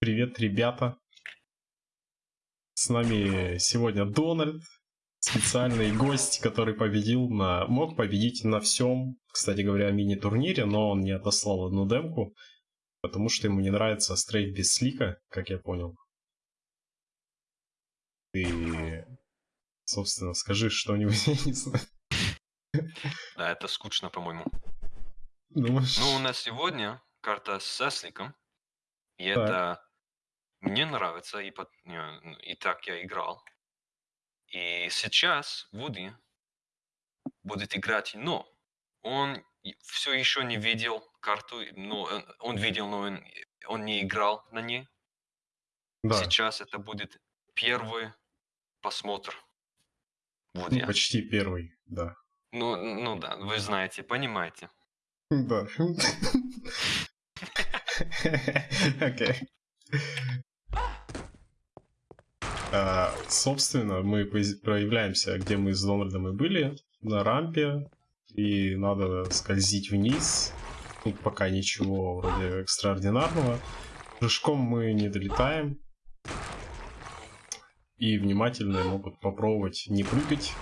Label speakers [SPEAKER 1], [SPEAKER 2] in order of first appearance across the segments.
[SPEAKER 1] Привет, ребята. С нами сегодня Дональд, специальный гость, который победил на... Мог победить на всем, кстати говоря, мини-турнире, но он не отослал одну демку, потому что ему не нравится стрейт без слика, как я понял. Ты, собственно, скажи что-нибудь.
[SPEAKER 2] Да, это скучно, по-моему.
[SPEAKER 1] Думаешь?
[SPEAKER 2] Ну, у нас сегодня карта с Сесликом. И это мне нравится, и, по- не, и так я играл. И сейчас Вуди будет играть, но он все еще не видел карту, но он, он видел, но он, он не играл на ней.
[SPEAKER 1] Да,
[SPEAKER 2] Сейчас это будет первый просмотр
[SPEAKER 1] ну,
[SPEAKER 2] Вуди.
[SPEAKER 1] почти первый, да.
[SPEAKER 2] Ну, ну да, вы знаете, понимаете.
[SPEAKER 1] Да. Окей. А, Собственно, мы проявляемся, где мы с Дональдом и были, на рампе, и надо скользить вниз. Тут пока ничего вроде экстраординарного. Прыжком мы не долетаем. И внимательные могут попробовать не прыгать.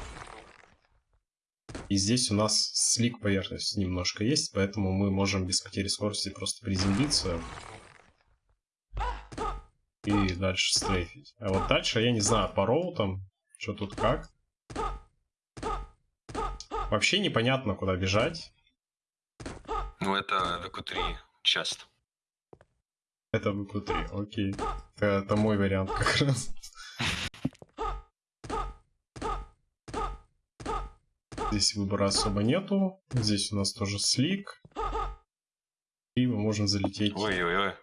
[SPEAKER 1] И здесь у нас слик поверхность немножко есть, поэтому мы можем без потери скорости просто приземлиться и дальше стрейфить. А вот дальше я не знаю по роутам, что тут как. Вообще непонятно, куда бежать.
[SPEAKER 2] Ну, это ВК-3 часто.
[SPEAKER 1] Это ВК-3, окей. Это, это мой вариант как раз. Здесь выбора особо нету. Здесь у нас тоже слик. И мы можем залететь
[SPEAKER 2] Ой-ой-ой.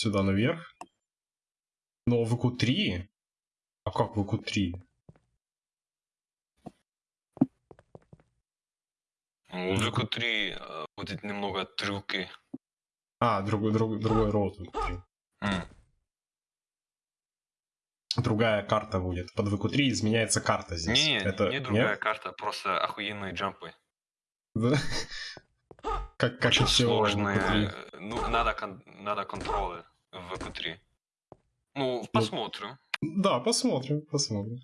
[SPEAKER 1] Сюда наверх. Но ВК-3? А как ВК-3?
[SPEAKER 2] Ну, У ВК-3 э, будет немного трюки.
[SPEAKER 1] А, другой, другой, другой роут ВК-3.
[SPEAKER 2] М.
[SPEAKER 1] Другая карта будет. Под ВК-3 изменяется карта здесь.
[SPEAKER 2] Не,
[SPEAKER 1] Это...
[SPEAKER 2] не другая
[SPEAKER 1] нет?
[SPEAKER 2] карта, просто охуенные джампы.
[SPEAKER 1] Да? Как, как
[SPEAKER 2] Очень сложные.
[SPEAKER 1] ВК-3.
[SPEAKER 2] э, Ну, надо, кон- надо контролы в ВК-3. Ну, посмотрим.
[SPEAKER 1] Да, посмотрим, посмотрим.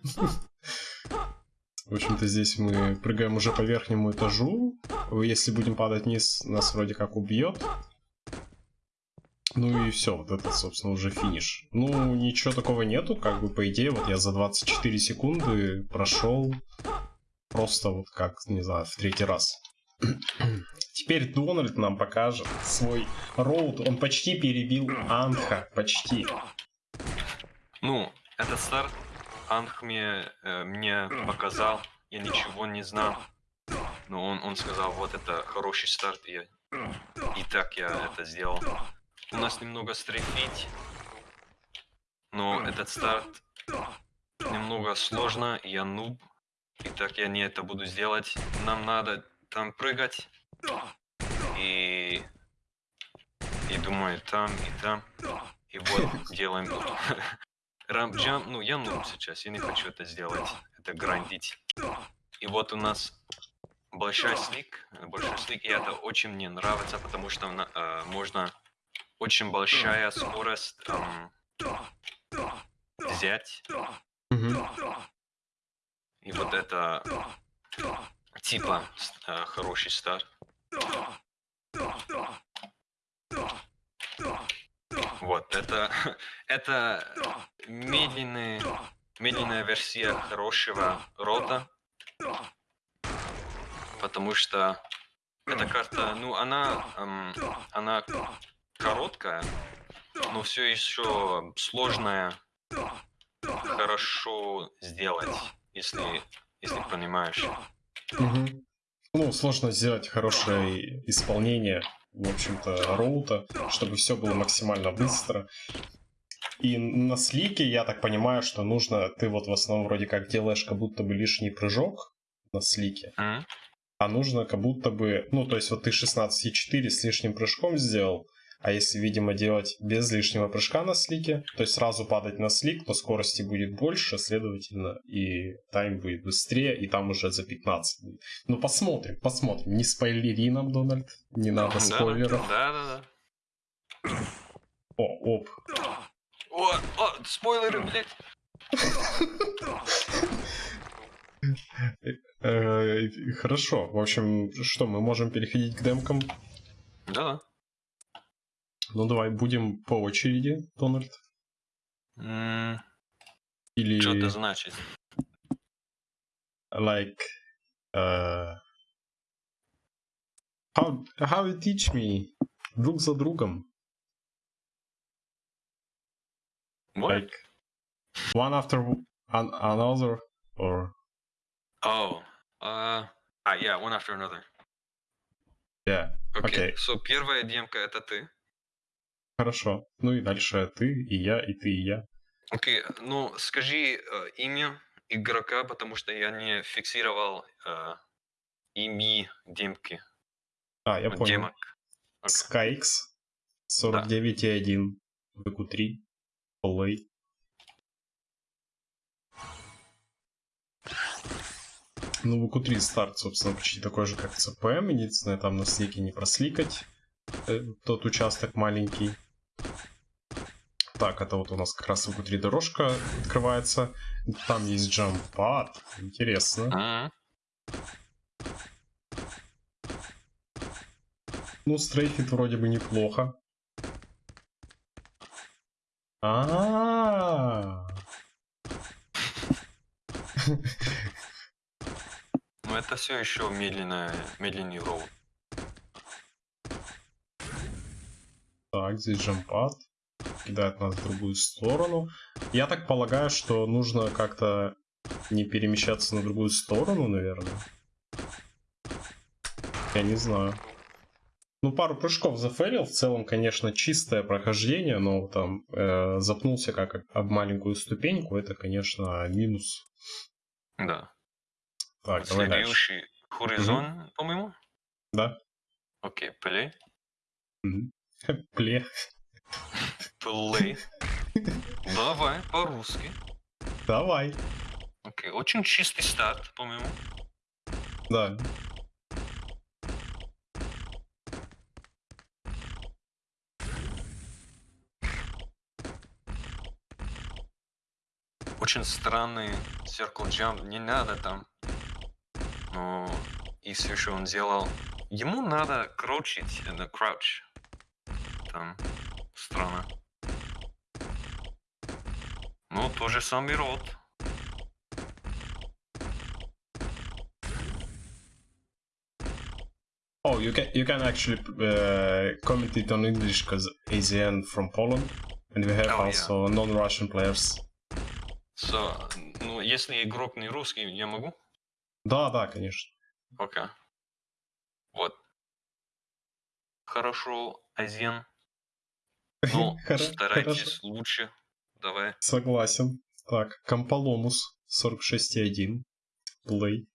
[SPEAKER 1] В общем-то, здесь мы прыгаем уже по верхнему этажу. Если будем падать вниз, нас вроде как убьет. Ну и все, вот это, собственно, уже финиш. Ну, ничего такого нету, как бы, по идее, вот я за 24 секунды прошел просто вот как, не знаю, в третий раз. Теперь Дональд нам покажет свой роут. Он почти перебил Анха, почти.
[SPEAKER 2] Ну, этот старт Анх мне, э, мне показал, я ничего не знал. Но он, он сказал, вот это хороший старт, и, и так я это сделал. У нас немного стрейфить, но этот старт немного сложно, я нуб, и так я не это буду сделать. Нам надо там прыгать, и, и думаю, там, и там, и вот делаем рамп джамп, ну я нуб сейчас, я не хочу это сделать, это грандить. И вот у нас большой слик, э, большой слик, и это очень мне нравится, потому что э, можно очень большая скорость эм, взять,
[SPEAKER 1] Мгм.
[SPEAKER 2] и вот это типа э, хороший старт. Вот, это, это медленный, медленная версия хорошего рота, потому что эта карта, ну, она, эм, она короткая, но все еще сложная, хорошо сделать, если, если понимаешь.
[SPEAKER 1] Мгм. Ну, сложно сделать хорошее исполнение, в общем-то, роута, чтобы все было максимально быстро. И на слике, я так понимаю, что нужно, ты вот в основном вроде как делаешь как будто бы лишний прыжок на слике,
[SPEAKER 2] М?
[SPEAKER 1] а нужно как будто бы, ну, то есть вот ты 16,4 с лишним прыжком сделал, а если, видимо, делать без лишнего прыжка на слике, то есть сразу падать на слик, то скорости будет больше, следовательно, и тайм будет быстрее, и там уже за 15 будет. Ну, посмотрим, посмотрим. Не спойлери нам, Дональд, не надо
[SPEAKER 2] Да,
[SPEAKER 1] спойлеров.
[SPEAKER 2] Да, да, да.
[SPEAKER 1] О, оп.
[SPEAKER 2] О, о, спойлеры, блядь.
[SPEAKER 1] Э, Хорошо. В общем, что, мы можем переходить к демкам?
[SPEAKER 2] Да-да.
[SPEAKER 1] Ну давай, будем по очереди, Дональд.
[SPEAKER 2] М,
[SPEAKER 1] Или...
[SPEAKER 2] Что это значит?
[SPEAKER 1] like uh, how how you teach me друг за другом
[SPEAKER 2] Вот?
[SPEAKER 1] like one after an- another or
[SPEAKER 2] Oh. Uh, а, yeah, one after another.
[SPEAKER 1] yeah
[SPEAKER 2] Окей.
[SPEAKER 1] Окей.
[SPEAKER 2] So, первая демка это ты.
[SPEAKER 1] Хорошо ну и дальше ты и я и ты и я
[SPEAKER 2] Окей, ну скажи э, имя игрока, потому что я не фиксировал э, ими демки.
[SPEAKER 1] а я понял
[SPEAKER 2] демок. Окей.
[SPEAKER 1] Skyx 49.1 VQ3 Play Ну, VQ3 старт, собственно, почти такой же, как CPM. Единственное, там на слике не просликать. э, Тот участок маленький. Так, это вот у нас как раз VQ3 дорожка открывается. Там есть джампад. Интересно.
[SPEAKER 2] Мгм.
[SPEAKER 1] Ну, стрейфит вроде бы неплохо. А,
[SPEAKER 2] Но это все еще медленная, медленный роут.
[SPEAKER 1] Так, здесь джампад. Кидает нас в другую сторону. Я так полагаю, что нужно как-то не перемещаться на другую сторону, наверное. Я не знаю. Ну, пару прыжков зафейлил. В целом, конечно, чистое прохождение, но там э, запнулся как об маленькую ступеньку. Это, конечно, минус.
[SPEAKER 2] Да.
[SPEAKER 1] Так, давай дальше.
[SPEAKER 2] Следующий хоризон, по-моему.
[SPEAKER 1] Да.
[SPEAKER 2] Окей, плей.
[SPEAKER 1] Мгм. Пле.
[SPEAKER 2] Плей. Давай, по-русски.
[SPEAKER 1] Давай.
[SPEAKER 2] Окей, очень чистый старт, по-моему.
[SPEAKER 1] Да.
[SPEAKER 2] Очень странный circle jump, не надо там. Но и все еще он делал. Ему надо крочить, это crouch. Там странно. Ну, тот же самый рот.
[SPEAKER 1] Oh, you can you can actually uh, comment it on English because AZN from Poland, and we have
[SPEAKER 2] Oh, yeah.
[SPEAKER 1] also non-Russian players.
[SPEAKER 2] So, ну, если игрок не русский, я могу?
[SPEAKER 1] Да, да, конечно.
[SPEAKER 2] Окей. Вот. Хорошо, Азен. Ну, старайтесь лучше. Давай.
[SPEAKER 1] Согласен. Так, Комполомус 46.1. Play.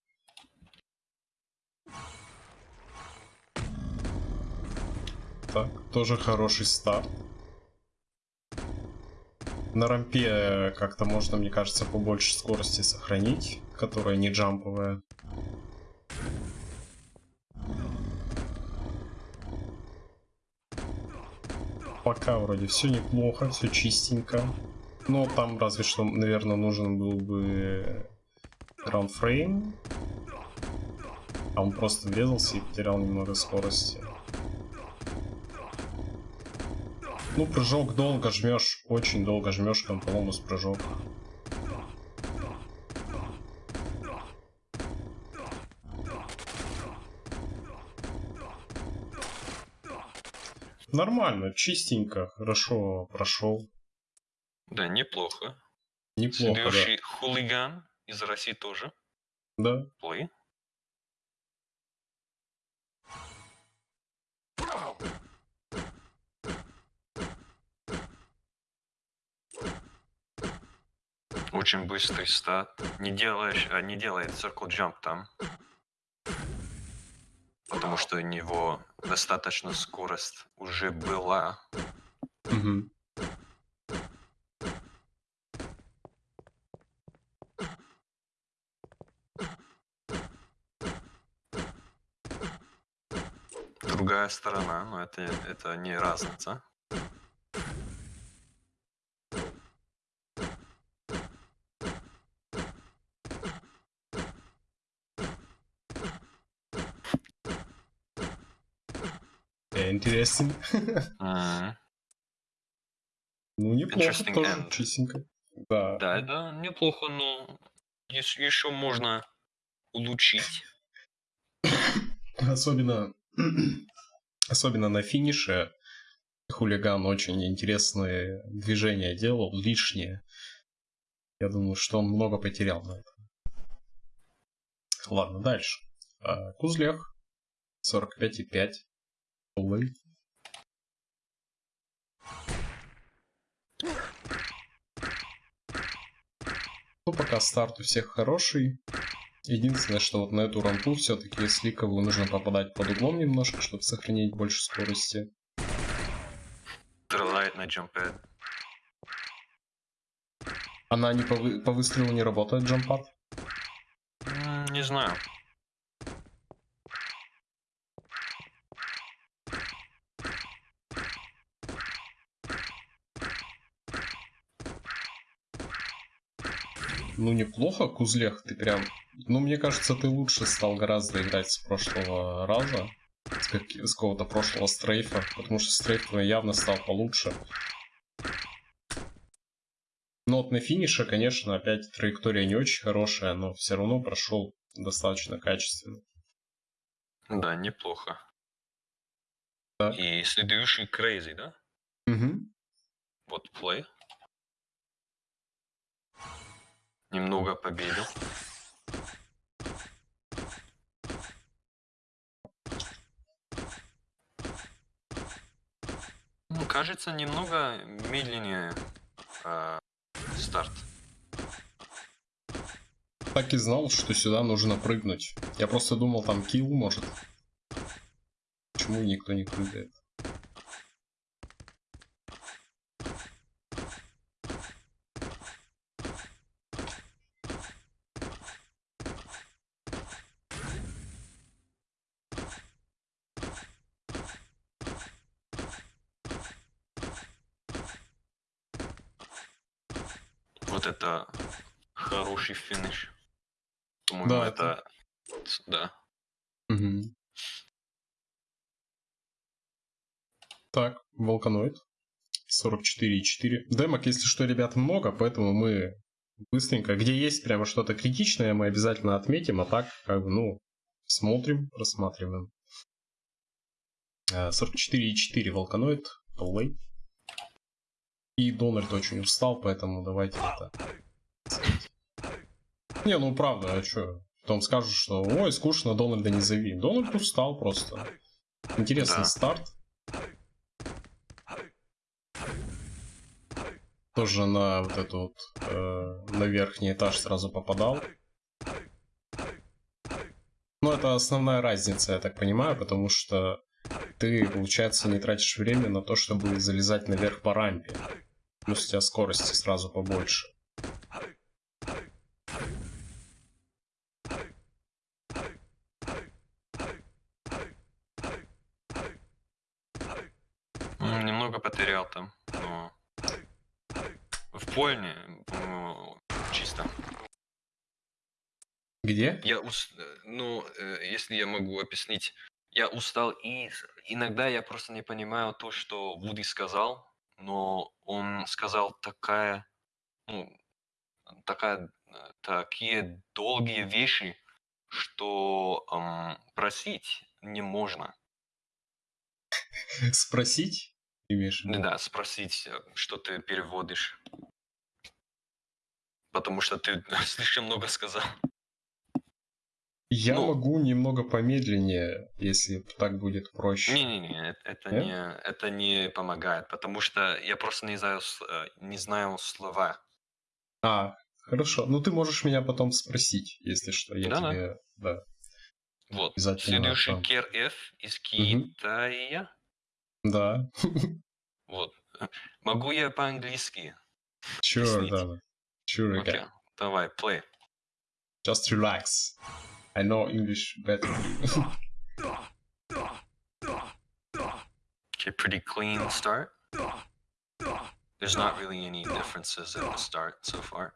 [SPEAKER 1] Так, тоже хороший старт. На рампе э, как-то можно, мне кажется, побольше скорости сохранить, которая не джамповая. Пока вроде все неплохо, все чистенько. Но там разве что, наверное, нужен был бы граундфрейм. А он просто врезался и потерял немного скорости. Ну, прыжок долго жмешь, очень долго жмешь контроломус прыжок. Нормально, чистенько, хорошо прошел.
[SPEAKER 2] Да, неплохо.
[SPEAKER 1] Неплохо, да.
[SPEAKER 2] Следующий хулиган из России тоже.
[SPEAKER 1] Да.
[SPEAKER 2] Плей. Очень быстрый стат. Не делаешь, а не делает circle jump там. Потому что у него достаточно скорость уже была.
[SPEAKER 1] Мгм.
[SPEAKER 2] Другая сторона, но это, это не разница.
[SPEAKER 1] Интересен. Ну, неплохо тоже, чистенько. Да.
[SPEAKER 2] Да, это неплохо, но еще можно улучшить.
[SPEAKER 1] Особенно, особенно на финише хулиган очень интересные движения делал, лишние. Я думаю, что он много потерял на этом. Ладно, дальше. А, Кузлех. 45,5. Полы. Ну, пока старт у всех хороший. Единственное, что вот на эту рампу все-таки сликовую нужно попадать под углом немножко, чтобы сохранить больше скорости.
[SPEAKER 2] Стреляет на джампэд.
[SPEAKER 1] Она не по, вы- по выстрелу не работает, джампад?
[SPEAKER 2] Не знаю.
[SPEAKER 1] Ну, неплохо, Кузлех, ты прям... Ну, мне кажется, ты лучше стал гораздо играть с прошлого раза. С, как- с какого-то прошлого стрейфа. Потому что стрейф явно стал получше. Но вот на финише, конечно, опять траектория не очень хорошая, но все равно прошел достаточно качественно.
[SPEAKER 2] Да, неплохо.
[SPEAKER 1] Так.
[SPEAKER 2] И следующий Crazy, да?
[SPEAKER 1] Угу.
[SPEAKER 2] Вот плей. Немного победил. Ну, кажется, немного медленнее а, старт.
[SPEAKER 1] Так и знал, что сюда нужно прыгнуть. Я просто думал, там килл может. Почему никто не прыгает?
[SPEAKER 2] Вот это хороший финиш. По-моему,
[SPEAKER 1] Да,
[SPEAKER 2] это... Да.
[SPEAKER 1] Мгм. Так, Волканоид. 44,4. Демок, если что, ребят, много, поэтому мы быстренько, где есть прямо что-то критичное, мы обязательно отметим, а так, как бы, ну, смотрим, рассматриваем. Э, 44,4 Волканоид, плей. И Дональд очень устал, поэтому давайте это... Не, ну правда, а чё? Потом скажут, что ой, скучно, Дональда не зови. Дональд устал просто. Интересный
[SPEAKER 2] Да.
[SPEAKER 1] старт. Тоже на вот эту вот, э, на верхний этаж сразу попадал. Но это основная разница, я так понимаю, потому что ты, получается, не тратишь время на то, чтобы залезать наверх по рампе. Плюс у тебя скорости сразу побольше.
[SPEAKER 2] М, Немного потерял там, но... По-моему, чисто.
[SPEAKER 1] Где?
[SPEAKER 2] Я ус... э, Ну, э, если я могу объяснить, я устал, и иногда я просто не понимаю то, что Вуди сказал, но он сказал такая, ну, такая, э, такие долгие вещи, что ам, просить не можно.
[SPEAKER 1] Спросить? Имеешь?
[SPEAKER 2] Да, спросить, э, что ты переводишь. Потому что ты слишком много сказал.
[SPEAKER 1] Я
[SPEAKER 2] Ну.
[SPEAKER 1] могу немного помедленнее, если так будет проще.
[SPEAKER 2] Не-не-не, это
[SPEAKER 1] Нет?
[SPEAKER 2] не, это не помогает, потому что я просто не знаю, э, не знаю слова.
[SPEAKER 1] А, хорошо. Ну ты можешь меня потом спросить, если что. Я
[SPEAKER 2] Да-да.
[SPEAKER 1] тебе. Да.
[SPEAKER 2] Вот.
[SPEAKER 1] Обязательно
[SPEAKER 2] Следующий
[SPEAKER 1] там.
[SPEAKER 2] Кер Ф из. Китая.
[SPEAKER 1] Да.
[SPEAKER 2] Вот. Могу я по-английски? Объяснить.
[SPEAKER 1] да. Sure,
[SPEAKER 2] Окей.
[SPEAKER 1] okay.
[SPEAKER 2] Давай, play.
[SPEAKER 1] Just relax. I know English better.
[SPEAKER 2] Okay, pretty clean start. There's not really any differences at the start so far.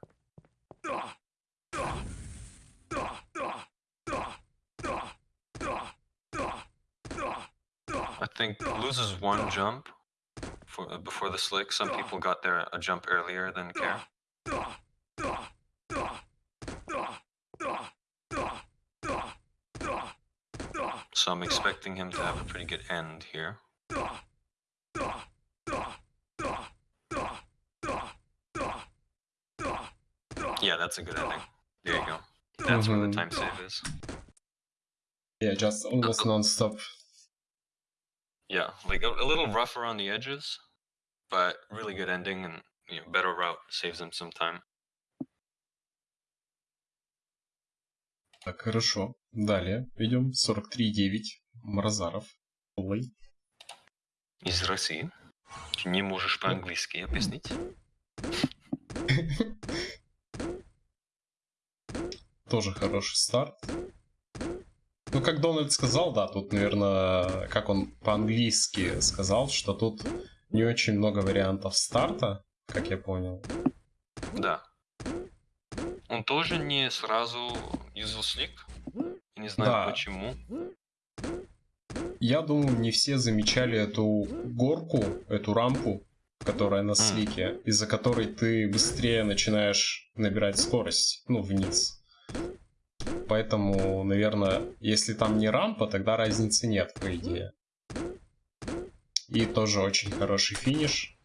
[SPEAKER 2] I think loses one jump for, uh, before the slick. Some people got there a jump earlier than Care. So I'm expecting him to have a pretty good end here. Yeah, that's a good ending. There you go. That's where the
[SPEAKER 1] Mhm.
[SPEAKER 2] time save is.
[SPEAKER 1] Yeah, just almost non-stop.
[SPEAKER 2] Yeah, like a, a little rough around the edges, but really good ending and you know, better route saves him some time.
[SPEAKER 1] Так, хорошо. Далее идем. 43.9. Мразаров. Плей.
[SPEAKER 2] Из России. Ты не можешь по-английски объяснить?
[SPEAKER 1] Тоже хороший старт. Ну, как Дональд сказал, да, тут, наверное, как он по-английски сказал, что тут не очень много вариантов старта, как я понял.
[SPEAKER 2] Да. Он тоже не сразу юзал слик. Я не знаю
[SPEAKER 1] Да.
[SPEAKER 2] почему.
[SPEAKER 1] Я думаю, не все замечали эту горку, эту рампу, которая на слике, из-за которой ты быстрее начинаешь набирать скорость, ну, вниз. Поэтому, наверное, если там не рампа, тогда разницы нет, по идее. И тоже очень хороший финиш.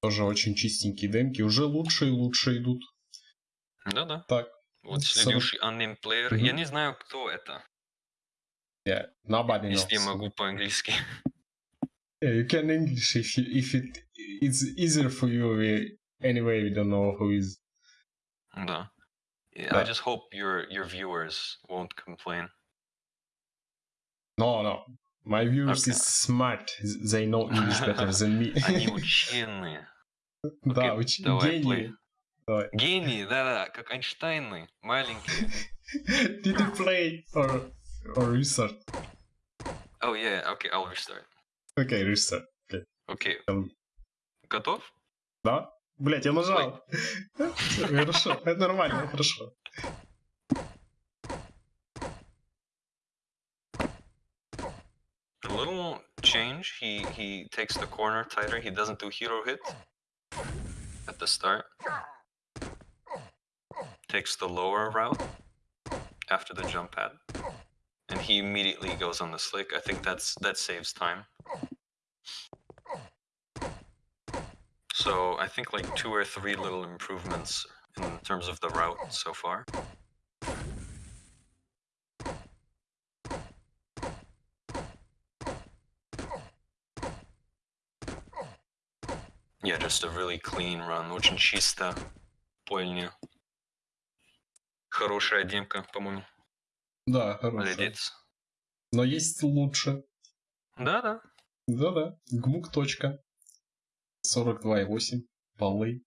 [SPEAKER 1] Тоже очень чистенькие демки. Уже лучше и лучше идут.
[SPEAKER 2] Да-да.
[SPEAKER 1] Так,
[SPEAKER 2] Вот
[SPEAKER 1] Сорок-
[SPEAKER 2] следующий unnamed player.
[SPEAKER 1] Мгм.
[SPEAKER 2] Я не знаю, кто это,
[SPEAKER 1] yeah, nobody knows.
[SPEAKER 2] если я могу по-английски.
[SPEAKER 1] Yeah, you can English if you, if it it's easier for you. we- Anyway, we don't know who is.
[SPEAKER 2] Да. Yeah,
[SPEAKER 1] Да.
[SPEAKER 2] I just hope your your viewers won't complain.
[SPEAKER 1] No, no. My viewers
[SPEAKER 2] Okay.
[SPEAKER 1] is smart. They know English better than me.
[SPEAKER 2] Они ученые.
[SPEAKER 1] Да,
[SPEAKER 2] Окей,
[SPEAKER 1] уч-
[SPEAKER 2] давай,
[SPEAKER 1] гении.
[SPEAKER 2] play.
[SPEAKER 1] Давай.
[SPEAKER 2] Гении, да-да, как Эйнштейны, маленькие.
[SPEAKER 1] Did you play or or restart?
[SPEAKER 2] Oh yeah, okay, I'll restart.
[SPEAKER 1] Okay, restart.
[SPEAKER 2] Окей.
[SPEAKER 1] Там-
[SPEAKER 2] Готов?
[SPEAKER 1] Да? Блять, я нажал. Всё, Хорошо, это нормально, хорошо.
[SPEAKER 2] A little change. He he takes the corner tighter. He doesn't do hero hit at the start. takes the lower route after the jump pad. And he immediately goes on the slick. I think that's that saves time. So I think like two or three little improvements in terms of the route so far. Yeah, just a really clean run, which in Chista, Polnia. Хорошая демка, по-моему.
[SPEAKER 1] Да, хорошо.
[SPEAKER 2] Молодец.
[SPEAKER 1] Но есть лучше.
[SPEAKER 2] Да-да.
[SPEAKER 1] Да-да. Гмук. Точка. 42,8. Полы.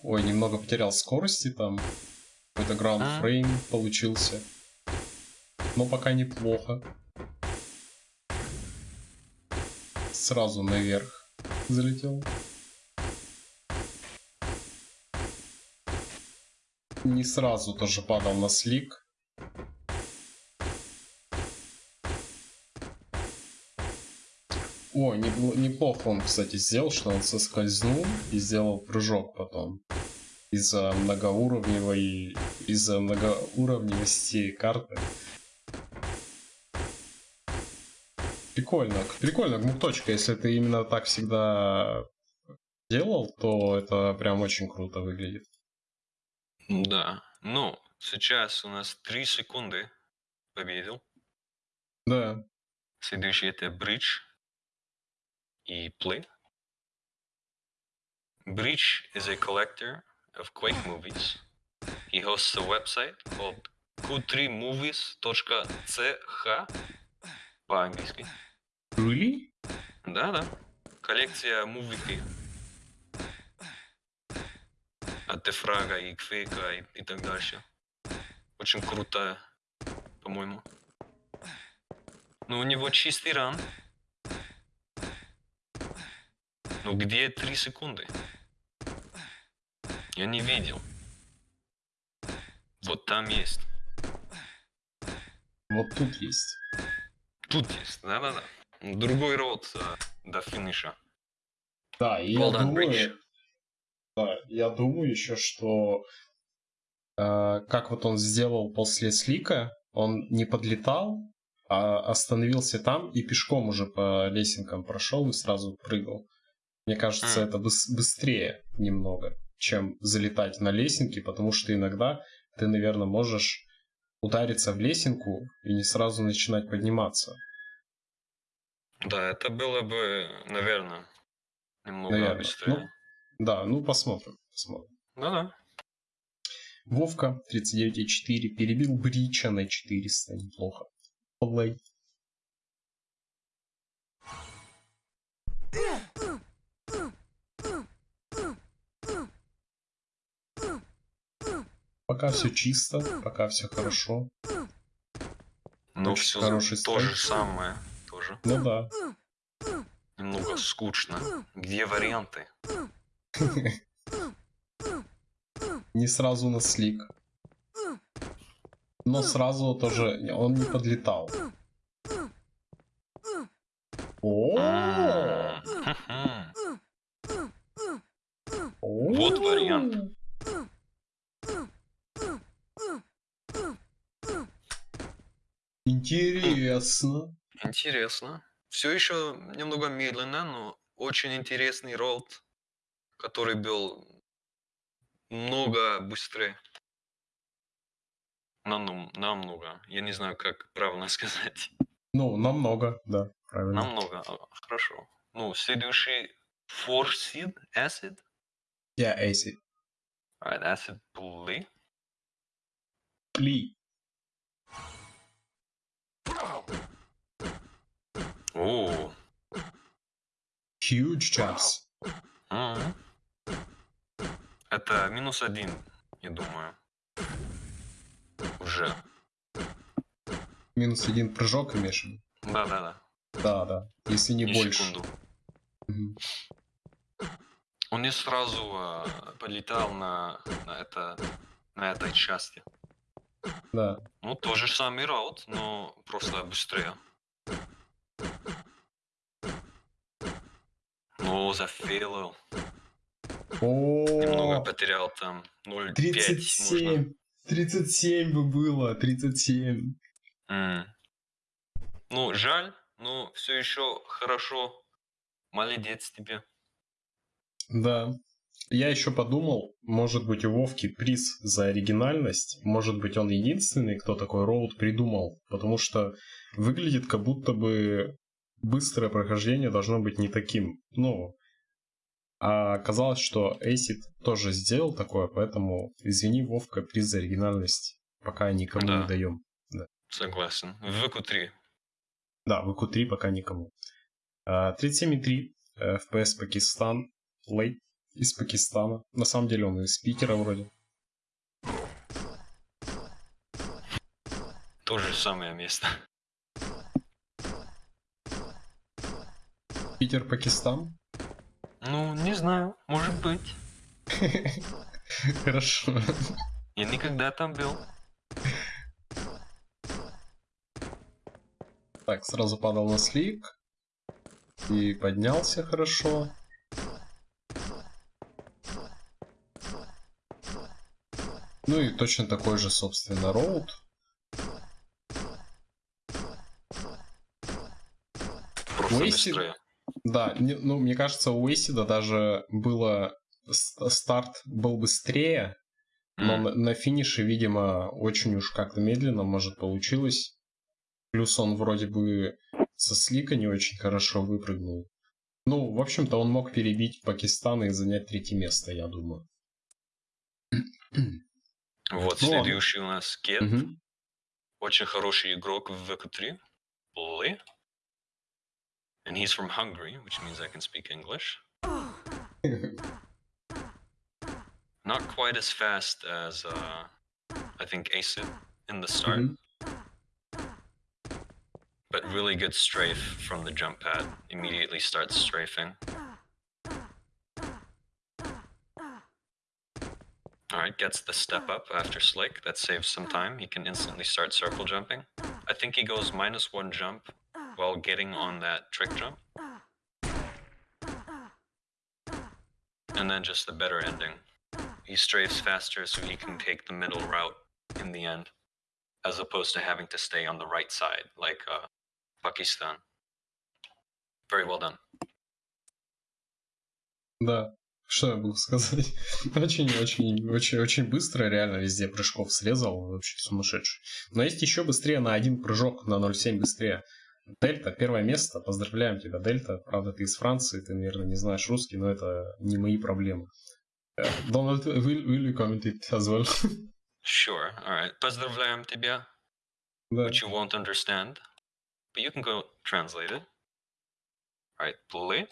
[SPEAKER 1] Ой, немного потерял скорости там. Какой-то граунд
[SPEAKER 2] А.
[SPEAKER 1] получился. Но пока неплохо. Сразу наверх залетел. Не сразу тоже падал на слик. О, не- неплохо он, кстати, сделал, что он соскользнул и сделал прыжок потом. Из-за многоуровневой... Из-за многоуровневости карты. Прикольно. Прикольно, гмук-точка. Если ты именно так всегда делал, то это прям очень круто выглядит.
[SPEAKER 2] Да. Ну, сейчас у нас 3 секунды победил.
[SPEAKER 1] Да.
[SPEAKER 2] Следующий это Bridge и Play. Bridge is a collector of Quake movies. He hosts a website called q3movies.ch по-английски.
[SPEAKER 1] Really?
[SPEAKER 2] Да-да. Коллекция мувики. От Дефрага и Квейка и, и так дальше. Очень крутая, по-моему. Ну, у него чистый ран. Ну, где 3 секунды? Я не видел. Вот там есть.
[SPEAKER 1] Вот тут есть.
[SPEAKER 2] Тут есть, да-да-да. Другой род э, до финиша.
[SPEAKER 1] Да, и
[SPEAKER 2] Well
[SPEAKER 1] я
[SPEAKER 2] done,
[SPEAKER 1] думаю, да, я думаю еще, что э, как вот он сделал после слика, он не подлетал, а остановился там и пешком уже по лесенкам прошел и сразу прыгал. Мне кажется, это быс- быстрее немного, чем залетать на лесенки, потому что иногда ты, наверное, можешь удариться в лесенку и не сразу начинать подниматься.
[SPEAKER 2] Да, это было бы, наверное, немного
[SPEAKER 1] Наверно.
[SPEAKER 2] быстрее.
[SPEAKER 1] Да, ну посмотрим. посмотрим.
[SPEAKER 2] Да-да.
[SPEAKER 1] Вовка 39,4 перебил Брича на 400. Неплохо. Плей. Пока все чисто, пока все хорошо. Очень
[SPEAKER 2] все
[SPEAKER 1] хороший
[SPEAKER 2] то же самое. Тоже.
[SPEAKER 1] Ну да.
[SPEAKER 2] Немного скучно. Где варианты?
[SPEAKER 1] Не сразу на слик. Но сразу тоже он не подлетал. О!
[SPEAKER 2] М, хм-хм. Вот вариант.
[SPEAKER 1] Интересно.
[SPEAKER 2] Интересно. Все еще немного медленно, но очень интересный ролд, который был много быстрее. Нам- Намного. Я не знаю, как правильно сказать.
[SPEAKER 1] Ну, намного, да, правильно.
[SPEAKER 2] Намного. А, Хорошо. Ну, следующий Four Seed Acid.
[SPEAKER 1] Я Эйси.
[SPEAKER 2] Alright, Acid Play.
[SPEAKER 1] Ли.
[SPEAKER 2] О,
[SPEAKER 1] Huge chops.
[SPEAKER 2] Мгм. Это минус один, я думаю. Уже.
[SPEAKER 1] Минус один прыжок имеешь? в виду?
[SPEAKER 2] Да-да-да.
[SPEAKER 1] Да, да. Если не
[SPEAKER 2] Ни
[SPEAKER 1] больше.
[SPEAKER 2] секунду.
[SPEAKER 1] Мгм.
[SPEAKER 2] Он не сразу а, полетал на, на, это, на этой части.
[SPEAKER 1] Да.
[SPEAKER 2] Ну, тот же самый раут, но просто быстрее. Но зафейлил. Немного потерял там 0,5. можно.
[SPEAKER 1] 37. 37 бы было, 37.
[SPEAKER 2] М. Ну, жаль, но все еще хорошо. Молодец тебе.
[SPEAKER 1] Да. Я еще подумал, может быть у Вовки приз за оригинальность, может быть он единственный, кто такой роуд придумал, потому что выглядит как будто бы быстрое прохождение должно быть не таким. Ну, а оказалось, что Эйсид тоже сделал такое, поэтому извини, Вовка, приз за оригинальность пока никому
[SPEAKER 2] Да.
[SPEAKER 1] не даем.
[SPEAKER 2] Согласен. В ВК-3.
[SPEAKER 1] Да, в q 3 пока никому. А, 37,3 э, FPS Пакистан. Лейт из Пакистана. На самом деле он из Питера вроде.
[SPEAKER 2] То же самое место.
[SPEAKER 1] Питер, Пакистан.
[SPEAKER 2] Ну, не знаю. Может быть.
[SPEAKER 1] Хорошо.
[SPEAKER 2] Я никогда там был.
[SPEAKER 1] Так, сразу падал на слик. И поднялся хорошо. Ну и точно такой же, собственно, роут.
[SPEAKER 2] Просто
[SPEAKER 1] Уэйси-
[SPEAKER 2] быстрее.
[SPEAKER 1] Да, не- ну, мне кажется, у Эйсида даже было... ст- Старт был быстрее, но
[SPEAKER 2] М.
[SPEAKER 1] на, на финише, видимо, очень уж как-то медленно, может, получилось. Плюс он вроде бы со слика не очень хорошо выпрыгнул. Ну, в общем-то, он мог перебить Пакистан и занять третье место, я думаю.
[SPEAKER 2] Вот
[SPEAKER 1] Ну ладно.
[SPEAKER 2] следующий у нас Кет.
[SPEAKER 1] Мгм.
[SPEAKER 2] Очень хороший игрок в ВК-3. Ли. And he's from Hungary, which means I can speak English. Not quite as fast as, uh, I think, Acid in the start,
[SPEAKER 1] Мгм.
[SPEAKER 2] but really good strafe from the jump pad. Immediately starts strafing. Alright, gets the step up after Slick. That saves some time. He can instantly start circle jumping. I think he goes minus one jump while getting on that trick jump. And then just the better ending. He strafes faster so he can take the middle route in the end, as opposed to having to stay on the right side like uh, Pakistan. Very well done.
[SPEAKER 1] Да, что я могу сказать? Очень-очень-очень-очень быстро реально везде прыжков срезал, вообще сумасшедший. Но есть еще быстрее на один прыжок, на 0,7 быстрее. Дельта, первое место, поздравляем тебя, Дельта. Правда, ты из Франции, ты, наверное, не знаешь русский, но это не мои проблемы. Donald, will, will you comment it as well?
[SPEAKER 2] Sure, alright. Поздравляем тебя.
[SPEAKER 1] Да.
[SPEAKER 2] Which you won't understand. But you can go translate it. Alright, play.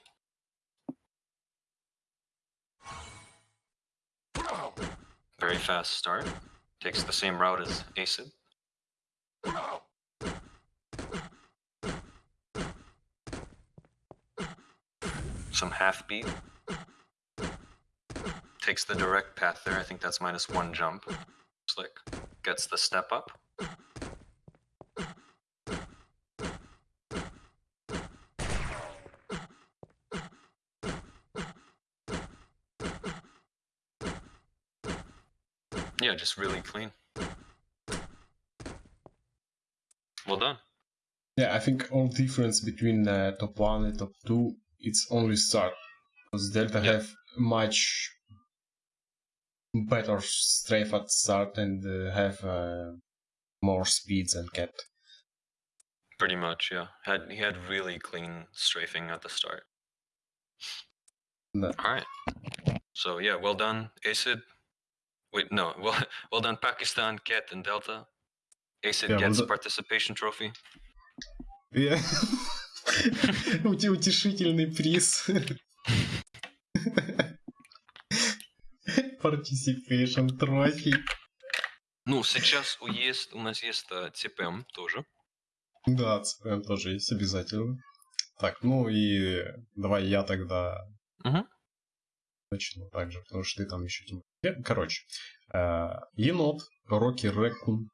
[SPEAKER 2] Very fast start. Takes the same route as Acid. Some half beat. Takes the direct path there. I think that's minus one jump. Slick. Gets the step up. Yeah, just really clean. Well done.
[SPEAKER 1] Yeah, I think all difference between uh, top one and top two, it's only start. Because Delta
[SPEAKER 2] Yeah.
[SPEAKER 1] have much better strafe at start and uh, have uh, more speeds than Cat.
[SPEAKER 2] Pretty much, yeah. Had he had really clean strafing at the start.
[SPEAKER 1] Да.
[SPEAKER 2] All right. So yeah, well done, Acid. Wait, no, well, well done, Pakistan, Ket, and Delta. Acid
[SPEAKER 1] Yeah, well
[SPEAKER 2] gets
[SPEAKER 1] done.
[SPEAKER 2] participation trophy.
[SPEAKER 1] Ути- Утешительный приз. Participation trophy.
[SPEAKER 2] Ну, сейчас у есть, у нас есть э, ЦПМ тоже.
[SPEAKER 1] Да, ЦПМ тоже есть обязательно. Так, ну и давай я тогда
[SPEAKER 2] Мгм.
[SPEAKER 1] начну также, потому что ты там еще. Э, Короче, э, енот, Rocky Raccoon,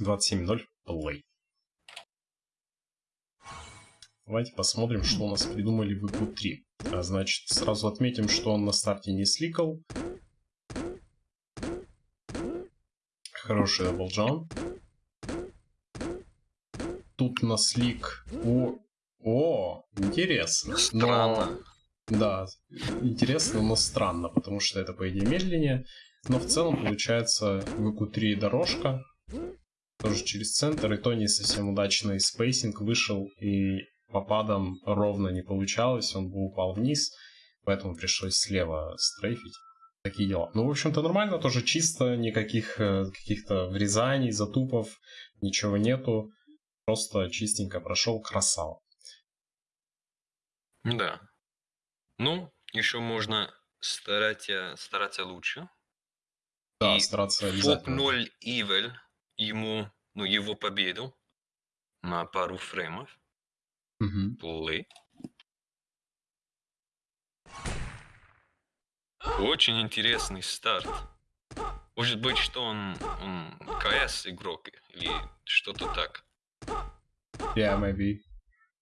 [SPEAKER 1] 27.0, play. Давайте посмотрим, что у нас придумали в VQ3. А, значит, сразу отметим, что он на старте не сликал. Хороший double jump. Тут на slick... О, о, интересно. Но-
[SPEAKER 2] Странно.
[SPEAKER 1] Да, интересно, но странно, потому что это, по идее, медленнее. Но в целом получается в VQ3 дорожка, тоже через центр, и то не совсем удачный spacing вышел, и попадом ровно не получалось, он бы упал вниз, поэтому пришлось слева стрейфить. Такие дела. Ну, в общем-то, нормально, тоже чисто, никаких э, каких-то врезаний, затупов, ничего нету. Просто чистенько прошел, красава.
[SPEAKER 2] Да. Ну, еще можно стараться, стараться лучше.
[SPEAKER 1] Да,
[SPEAKER 2] И
[SPEAKER 1] стараться обязательно.
[SPEAKER 2] 0 Ивель ему, ну, его победу на пару фреймов. Плей. Очень интересный старт. Может быть, что он, он КС игрок или что-то так.
[SPEAKER 1] Yeah, maybe.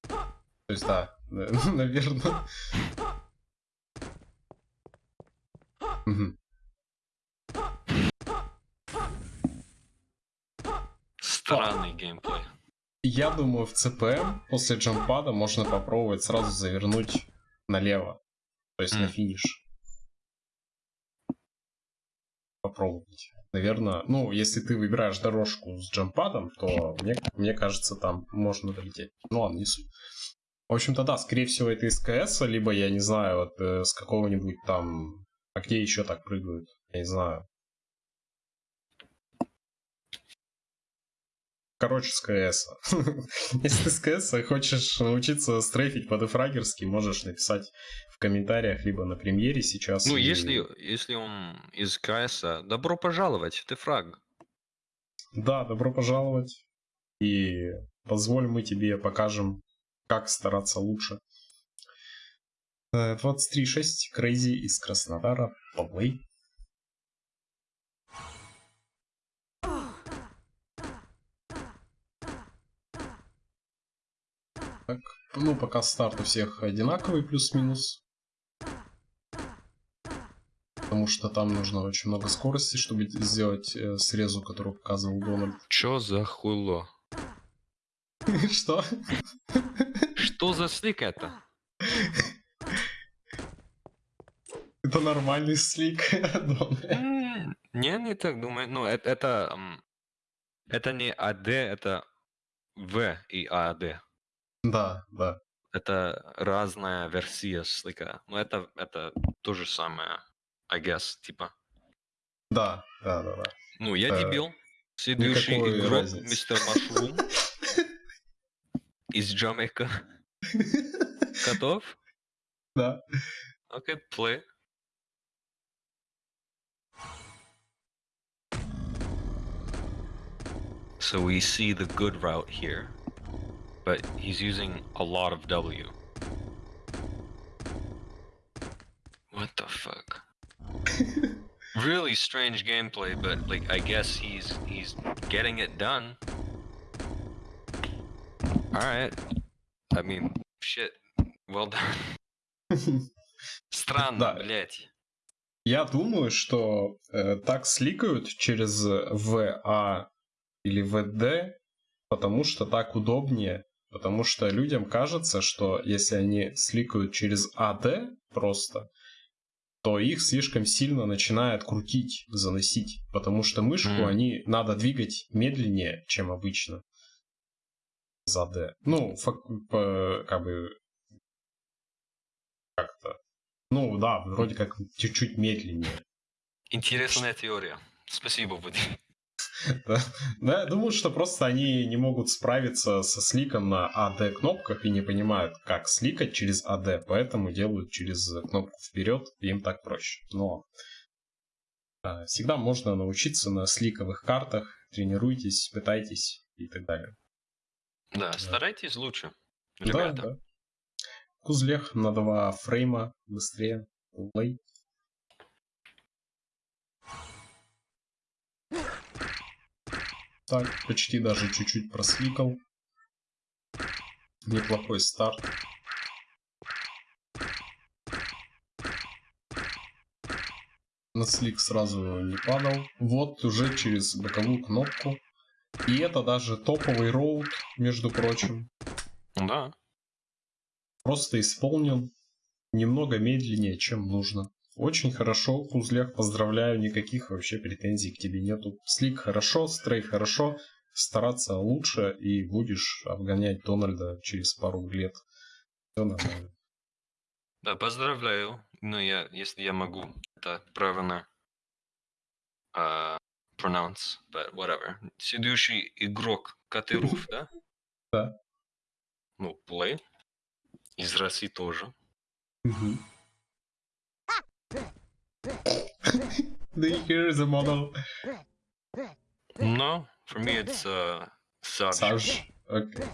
[SPEAKER 1] То есть, да, наверное.
[SPEAKER 2] Странный геймплей.
[SPEAKER 1] Я думаю, в ЦПМ после джампада можно попробовать сразу завернуть налево. То есть на
[SPEAKER 2] М.
[SPEAKER 1] финиш. Попробовать. Наверное, ну, если ты выбираешь дорожку с джампадом, то мне, мне кажется, там можно долететь. Ну ладно, не суть. В общем-то, да, скорее всего, это из КС, либо, я не знаю, вот э, с какого-нибудь там... А где еще так прыгают? Я не знаю. Короче, с КС. Если ты с КС хочешь научиться стрейфить по дефрагерски, можешь написать в комментариях, либо на премьере сейчас.
[SPEAKER 2] Ну,
[SPEAKER 1] и-
[SPEAKER 2] если, если он из КС, добро пожаловать, ты фраг.
[SPEAKER 1] Да, добро пожаловать. И позволь мы тебе покажем, как стараться лучше. Э, 23.6 Крейзи из Краснодара. Поплей. Так, ну пока старт у всех одинаковый, плюс-минус. Потому что там нужно очень много скорости, чтобы сделать э, срезу, которую показывал Дональд.
[SPEAKER 2] Чё за хуйло?
[SPEAKER 1] Что?
[SPEAKER 2] Что за слик это?
[SPEAKER 1] Это нормальный слик.
[SPEAKER 2] М, Не, не так думаю. Ну, это, это, не АД, это В и АД.
[SPEAKER 1] Да, да.
[SPEAKER 2] Это разная версия слика. Но это, это то же самое, I guess, типа.
[SPEAKER 1] Да, да, да, да.
[SPEAKER 2] Ну, я
[SPEAKER 1] Э,
[SPEAKER 2] дебил. Следующий
[SPEAKER 1] никакой
[SPEAKER 2] игрок,
[SPEAKER 1] разницы.
[SPEAKER 2] мистер Машрум из Джамайка. Готов?
[SPEAKER 1] Да.
[SPEAKER 2] Окей, play. So we see the good route here, but he's using a lot of W. What the fuck? really strange gameplay, but like I guess he's he's getting it done. All right. I mean, shit. Well done. Странно,
[SPEAKER 1] Да.
[SPEAKER 2] блядь.
[SPEAKER 1] Я думаю, что э, так сликают через ВА или ВД, потому что так удобнее. Потому что людям кажется, что если они сликают через АД просто, то их слишком сильно начинает крутить, заносить. Потому что мышку
[SPEAKER 2] Мгм.
[SPEAKER 1] они надо двигать медленнее, чем обычно. Из АД. Ну, фак- по- как бы... Как-то. Ну да, вроде как чуть-чуть медленнее.
[SPEAKER 2] Интересная теория. Спасибо, Вадим.
[SPEAKER 1] Да. Да, я думаю, что просто они не могут справиться со сликом на AD кнопках и не понимают, как сликать через AD, поэтому делают через кнопку вперед, им так проще. Но а, всегда можно научиться на сликовых картах, тренируйтесь, пытайтесь и так далее.
[SPEAKER 2] Да, старайтесь лучше.
[SPEAKER 1] Да,
[SPEAKER 2] Ребята.
[SPEAKER 1] да. Кузлех на два фрейма быстрее. Плей. Так, почти даже чуть-чуть просликал. Неплохой старт. На слик сразу не падал. Вот уже через боковую кнопку. И это даже топовый роут, между прочим.
[SPEAKER 2] Да.
[SPEAKER 1] Просто исполнен немного медленнее, чем нужно. Очень хорошо, Кузлях, поздравляю, никаких вообще претензий к тебе нету. Слик хорошо, стрей хорошо, стараться лучше и будешь обгонять Дональда через пару лет. Все нормально.
[SPEAKER 2] Да, поздравляю. Ну, я, если я могу это правильно а, pronounce, but whatever. Следующий игрок Катыруф, да?
[SPEAKER 1] Да.
[SPEAKER 2] Ну, play. Из России тоже.
[SPEAKER 1] Мгм. Do you hear the model?
[SPEAKER 2] No, for me it's uh, Sarge.
[SPEAKER 1] Саж. Окей.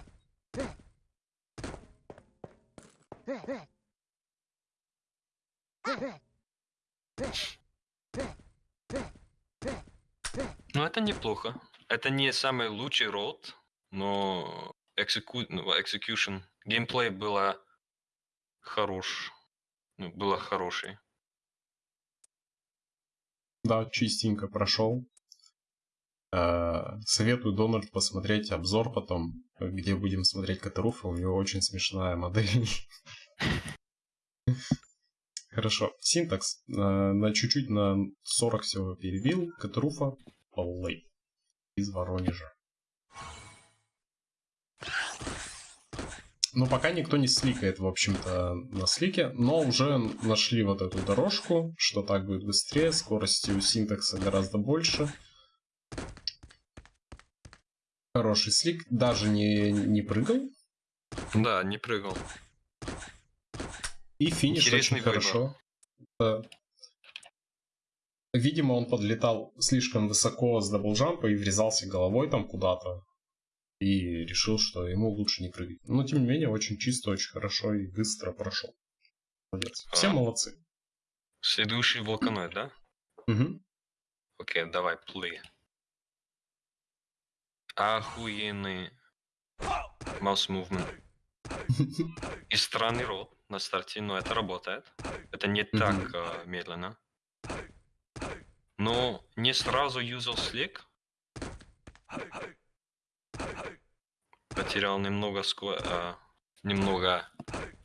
[SPEAKER 2] Ну, это неплохо. Это не самый лучший род, но execu- ну, execution, геймплей было хорош. Ну, было хороший.
[SPEAKER 1] Да, чистенько прошел. Э, Советую Дональд посмотреть обзор потом, где будем смотреть Катаруфа. У него очень смешная модель. Хорошо. Синтакс. э, На чуть-чуть на 40 всего перебил. Катаруфа Поллей из Воронежа. Но пока никто не сликает, в общем-то, на слике, но уже нашли вот эту дорожку, что так будет быстрее, скорости у синтакса гораздо больше. Хороший слик, даже не, не прыгал,
[SPEAKER 2] Да, не прыгал.
[SPEAKER 1] и финиш
[SPEAKER 2] Интересный
[SPEAKER 1] очень
[SPEAKER 2] выбор.
[SPEAKER 1] хорошо. Да. Видимо, он подлетал слишком высоко с даблджампа и врезался головой там куда-то. И решил, что ему лучше не прыгать. Но, тем не менее, очень чисто, очень хорошо и быстро прошел. Молодец. Все
[SPEAKER 2] А.
[SPEAKER 1] молодцы.
[SPEAKER 2] Следующий волканоид, да?
[SPEAKER 1] Мгм.
[SPEAKER 2] Окей, давай, play. Охуенный mouse movement. И странный ролл на старте, но это работает. Это не
[SPEAKER 1] Мгм.
[SPEAKER 2] так э, медленно. Но не сразу юзал слик. Потерял немного ско- э, немного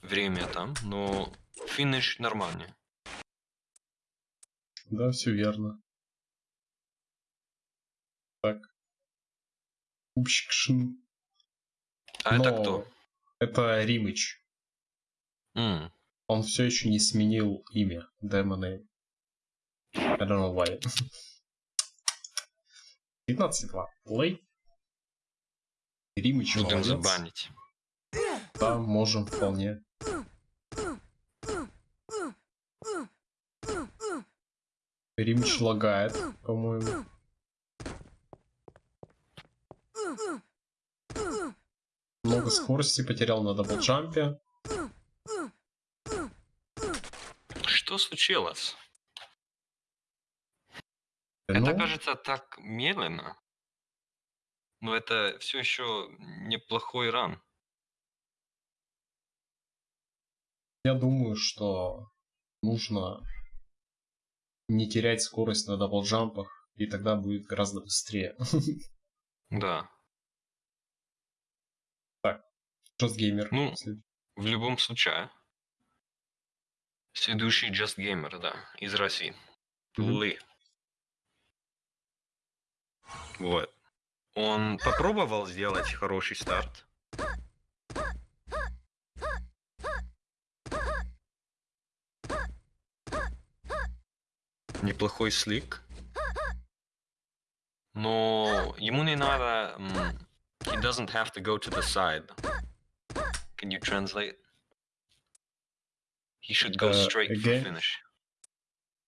[SPEAKER 2] время там, но финиш нормальный.
[SPEAKER 1] Да, все верно. Так. Упщикшин.
[SPEAKER 2] А это
[SPEAKER 1] Но
[SPEAKER 2] кто?
[SPEAKER 1] Это Римыч.
[SPEAKER 2] М,
[SPEAKER 1] Он все еще не сменил имя. Демоны. I don't know why. 15-2. Плей. Римыч
[SPEAKER 2] Будем
[SPEAKER 1] молодец.
[SPEAKER 2] забанить.
[SPEAKER 1] Да, можем вполне. Римыч лагает, по-моему. Много скорости потерял на даблджампе.
[SPEAKER 2] Что случилось?
[SPEAKER 1] Ну,
[SPEAKER 2] Это кажется так медленно. Но это все еще неплохой ран.
[SPEAKER 1] я думаю, что нужно не терять скорость на даблджампах, и тогда будет гораздо быстрее.
[SPEAKER 2] Да.
[SPEAKER 1] Just Gamer.
[SPEAKER 2] Ну, В любом случае. Следующий Just Gamer, да, из России.
[SPEAKER 1] Мгм.
[SPEAKER 2] Лы. Вот. Он попробовал сделать хороший старт. Неплохой slick. Но ему не надо... He doesn't have to go to the side. Can you translate? He should go
[SPEAKER 1] Uh,
[SPEAKER 2] straight for finish.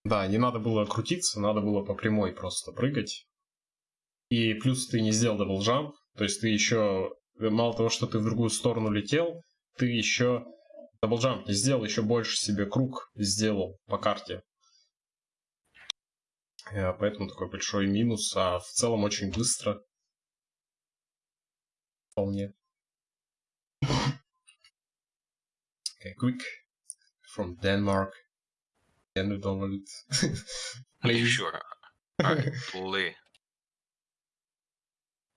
[SPEAKER 1] Да, не надо было крутиться, надо было по прямой просто прыгать. И плюс ты не сделал double jump, то есть ты еще, мало того, что ты в другую сторону летел, ты еще double jump не сделал, еще больше себе круг сделал по карте. Э, Поэтому такой большой минус, а в целом очень быстро. Вполне. Okay, quick from Denmark. Dåligt.
[SPEAKER 2] Are you sure? Play.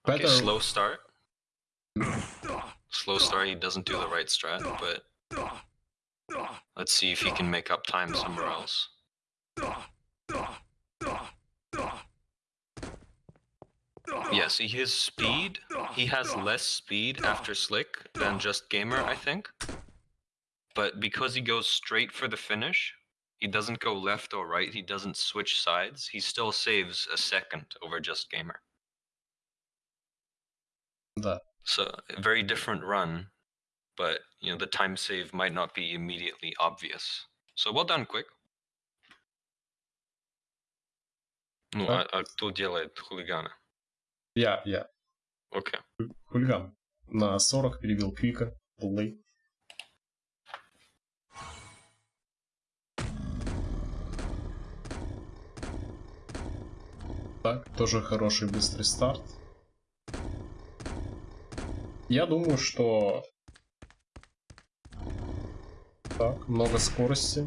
[SPEAKER 2] Okay,
[SPEAKER 1] Better-
[SPEAKER 2] slow start. Slow start, he doesn't do the right strat, but let's see if he can make up time somewhere else. Yeah, see his speed, he has less speed after Slick than just Gamer, I think. But because he goes straight for the finish, he doesn't go left or right, he doesn't switch sides, he still saves a second over just Gamer.
[SPEAKER 1] Да.
[SPEAKER 2] So a very different run, but you know the time save might not be immediately obvious. So well done, quick. Ну, а,
[SPEAKER 1] Так.
[SPEAKER 2] а кто делает хулигана?
[SPEAKER 1] Я, я.
[SPEAKER 2] Окей.
[SPEAKER 1] Хулиган. На 40 перебил Квика. Плей. Так, тоже хороший быстрый старт. Я думаю, что... Так, много скорости.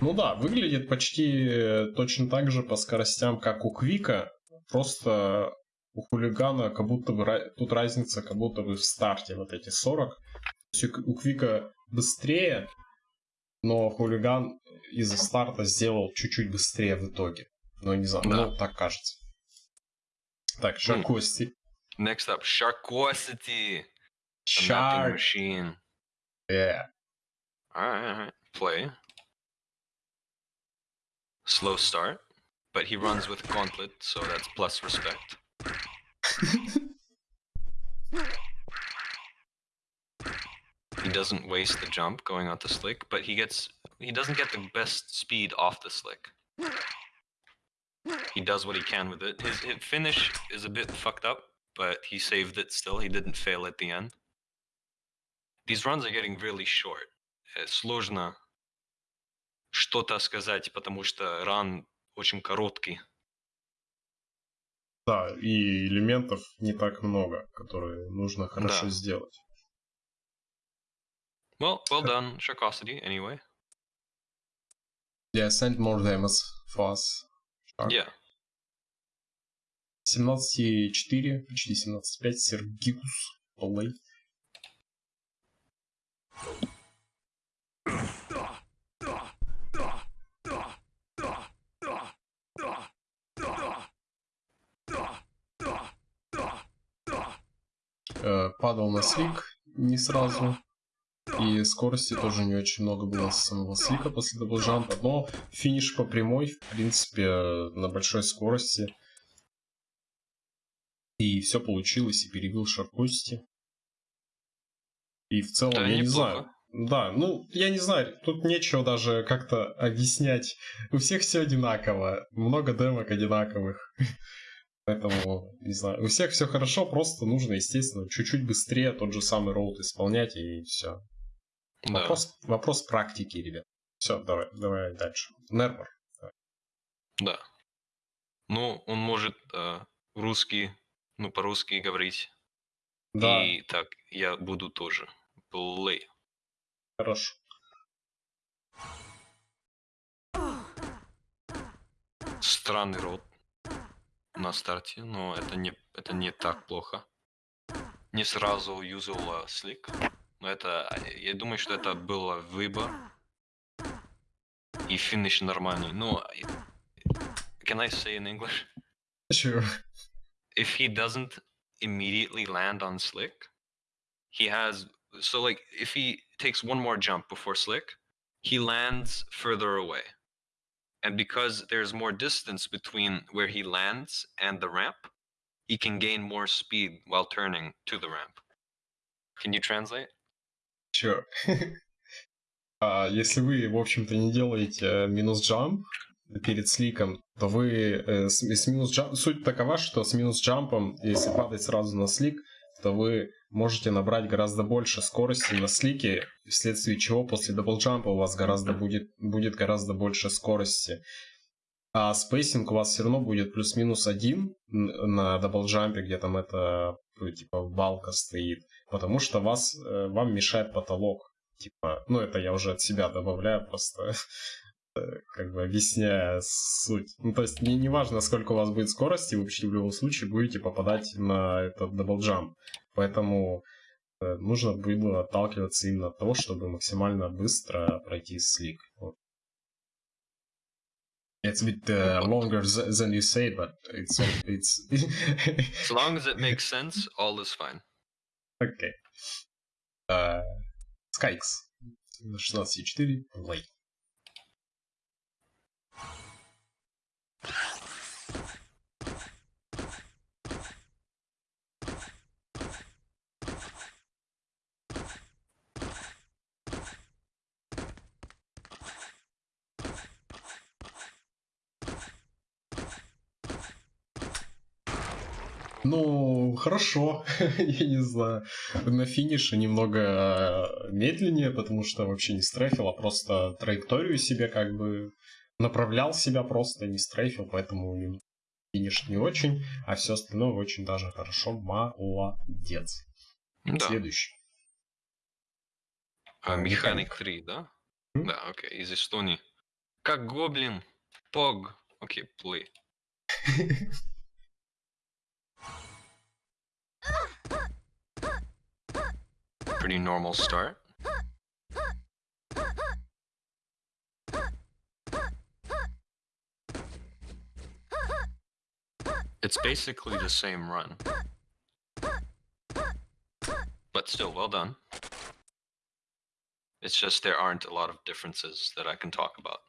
[SPEAKER 1] Ну да, выглядит почти э, точно так же по скоростям, как у Квика. Просто у хулигана как будто бы тут разница как будто бы в старте вот эти 40. То есть у Квика быстрее, но хулиган из-за старта сделал чуть-чуть быстрее в итоге. Ну, не знаю,
[SPEAKER 2] Да.
[SPEAKER 1] ну, так кажется. Так, Шаркости.
[SPEAKER 2] Next up, Sharkosity, the mapping
[SPEAKER 1] Шарк.
[SPEAKER 2] machine.
[SPEAKER 1] Yeah.
[SPEAKER 2] Alright, alright. Play. Slow start, but he runs with Gauntlet, so that's plus respect. He doesn't waste the jump going onto slick, but he gets he doesn't get the best speed off the slick. He does what he can with it. His, his finish is a bit fucked up, but he saved it still. He didn't fail at the end. These runs are getting really short. Э, Сложно что-то сказать, потому что ран очень короткий.
[SPEAKER 1] Да, и элементов не так много, которые нужно хорошо
[SPEAKER 2] Да.
[SPEAKER 1] сделать.
[SPEAKER 2] Well, well done, Sharkosity, anyway.
[SPEAKER 1] Yeah, send more demos for us. Shark.
[SPEAKER 2] Yeah.
[SPEAKER 1] 17.4, почти 17.5, Сергикус Плей. Падал на slick не сразу. И скорости тоже не очень много было с самого слика после даблджампа. Но финиш по прямой, в принципе, на большой скорости. И все получилось, и перебил Шаркости. И в целом,
[SPEAKER 2] Да,
[SPEAKER 1] я не
[SPEAKER 2] неплохо.
[SPEAKER 1] знаю. Да, ну, я не знаю, тут нечего даже как-то объяснять. У всех все одинаково, много демок одинаковых. Поэтому, не знаю, у всех все хорошо, просто нужно, естественно, чуть-чуть быстрее тот же самый route исполнять, и все.
[SPEAKER 2] Да.
[SPEAKER 1] Вопрос, вопрос практики, ребят. Все, давай, давай дальше. Нермор.
[SPEAKER 2] Да. Ну, он может э, русский, ну, по-русски говорить.
[SPEAKER 1] Да,
[SPEAKER 2] И так, я буду тоже. Play.
[SPEAKER 1] хорошо.
[SPEAKER 2] Странный рот на старте, но это не, это не так плохо. Не сразу юзал слик. Но это, э, я думаю, что это было выбор. И финиш нормальный. Ну, и- can I say in English?
[SPEAKER 1] Чё?
[SPEAKER 2] if he doesn't immediately land on slick, he has so like if he takes one more jump before slick, he lands further away. And because there's more distance between where he lands and the ramp, he can gain more speed while turning to the ramp. Can you translate?
[SPEAKER 1] Чё? А, если вы, в общем-то, не делаете э, минус джамп перед сликом, то вы э, с, с минус джамп... Суть такова, что с минус джампом, если падать сразу на слик, то вы можете набрать гораздо больше скорости на слике, вследствие чего после даблджампа у вас гораздо будет, будет гораздо больше скорости. А spacing у вас все равно будет плюс-минус один на даблджампе, где там это типа балка стоит, потому что вас, э, вам мешает потолок. Типа, ну это я уже от себя добавляю, просто э, как бы объясняя суть. Ну, то есть не, не важно, сколько у вас будет скорости, вы почти в любом случае будете попадать на этот double jump. Поэтому э, нужно было отталкиваться именно от того, чтобы максимально быстро пройти slick. Вот. It's a bit uh, longer th- than you say, but it's it's
[SPEAKER 2] As long as it makes sense, all is fine.
[SPEAKER 1] Окей. Uh, Skykes. 16.4. Play. Ну, хорошо, я не знаю. На финише немного э, медленнее, потому что вообще не стрейфил, а просто траекторию себе как бы направлял себя просто, не стрейфил, поэтому финиш не очень, а все остальное очень даже хорошо. Молодец.
[SPEAKER 2] Да.
[SPEAKER 1] Следующий.
[SPEAKER 2] А, Механик
[SPEAKER 1] Механик.
[SPEAKER 2] 3, да?
[SPEAKER 1] М?
[SPEAKER 2] Да, окей, из Эстонии. Как гоблин. Пог. Окей, play. Pretty normal start. It's basically the same run. But still, well done. It's just there aren't a lot of differences that I can talk about.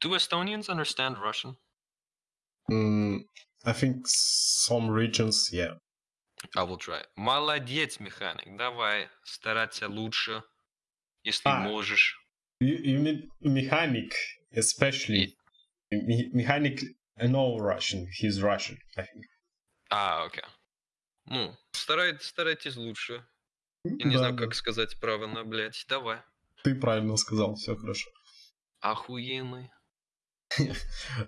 [SPEAKER 2] Do Estonians understand Russian?
[SPEAKER 1] Mm, I think some regions, yeah.
[SPEAKER 2] I will try. Молодец, механик. Давай стараться лучше, если
[SPEAKER 1] А.
[SPEAKER 2] можешь.
[SPEAKER 1] You, you mean mechanic, especially. Me- mechanic, know Russian. He's Russian, I think.
[SPEAKER 2] А, окей. Ну, старай, старайтесь лучше. Я не
[SPEAKER 1] Да,
[SPEAKER 2] знаю,
[SPEAKER 1] да.
[SPEAKER 2] как сказать правильно, блядь. Давай.
[SPEAKER 1] Ты правильно сказал, все хорошо.
[SPEAKER 2] Охуенный.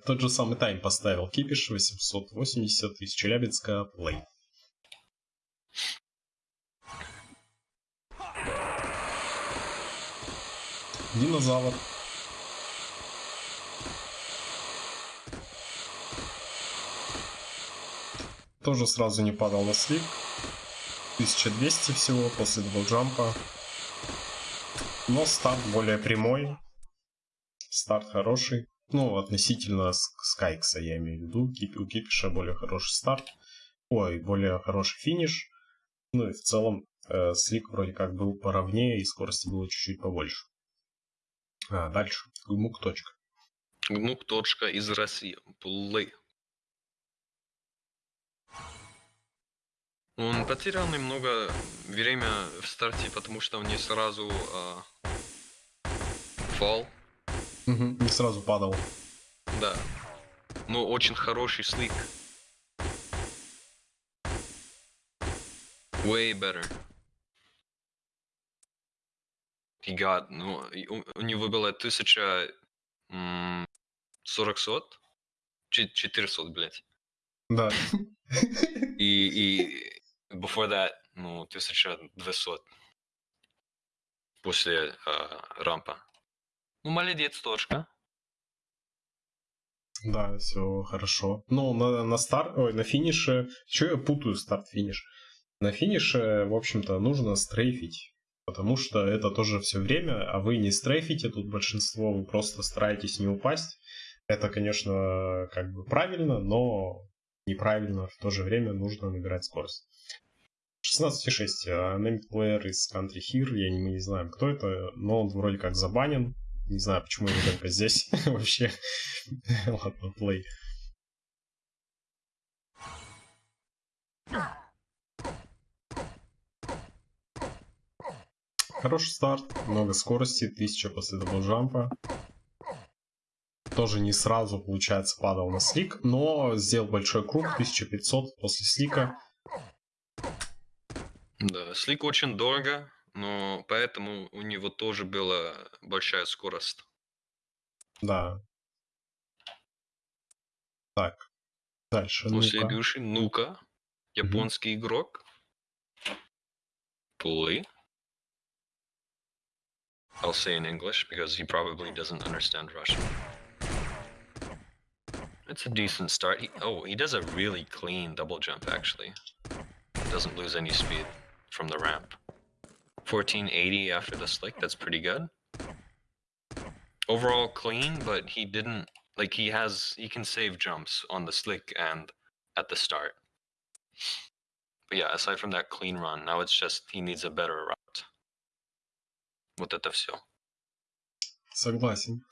[SPEAKER 1] Тот же самый тайм поставил Кипиш 880 из Челябинска плей. Динозавр. Тоже сразу не падал на slick. 1200 всего после даблджампа. Но старт более прямой. Старт хороший. Ну, относительно Скайкса, я имею в виду. У Кипиша более хороший старт. Ой, более хороший финиш. Ну и в целом э, slick вроде как был поровнее и скорости было чуть-чуть побольше. А, дальше. Гмук точка.
[SPEAKER 2] Гмук точка из России. Плей. Он потерял немного время в старте, потому что он не сразу а, фал.
[SPEAKER 1] Угу, не сразу падал.
[SPEAKER 2] Да. Но очень хороший слик. Way better. He got, ну, у, у него было 1040 сот? 400, блядь.
[SPEAKER 1] Да.
[SPEAKER 2] И, и before that, ну, 1200 после э, рампа. Ну, молодец, точка.
[SPEAKER 1] Да, все хорошо. Ну, на, на старт, ой, на финише, что я путаю старт-финиш? На финише, в общем-то, нужно стрейфить, потому что это тоже все время, а вы не стрейфите, тут большинство, вы просто стараетесь не упасть. Это, конечно, как бы правильно, но неправильно, в то же время нужно набирать скорость. 16.6. Named Player из Country Here. Я не, мы не знаем, кто это, но он вроде как забанен. Не знаю, почему его только здесь вообще. Ладно, play. Хороший старт, много скорости, 1000 после даблджампа. Тоже не сразу, получается, падал на слик, но сделал большой круг, 1500 после слика.
[SPEAKER 2] Да, слик очень дорого, но поэтому у него тоже была большая скорость.
[SPEAKER 1] Да. Так, дальше.
[SPEAKER 2] Ну следующий, ну-ка, японский mm-hmm. игрок. Play. I'll say in English because he probably doesn't understand Russian. It's a decent start. He, oh, he does a really clean double jump actually. Doesn't lose any speed. from the ramp. 1480 after the slick, that's pretty good. Overall clean, but he didn't, like he has, he can save jumps on the slick and at the start. But yeah, aside from that clean run, now it's just he needs a better route. Вот это все.
[SPEAKER 1] Согласен.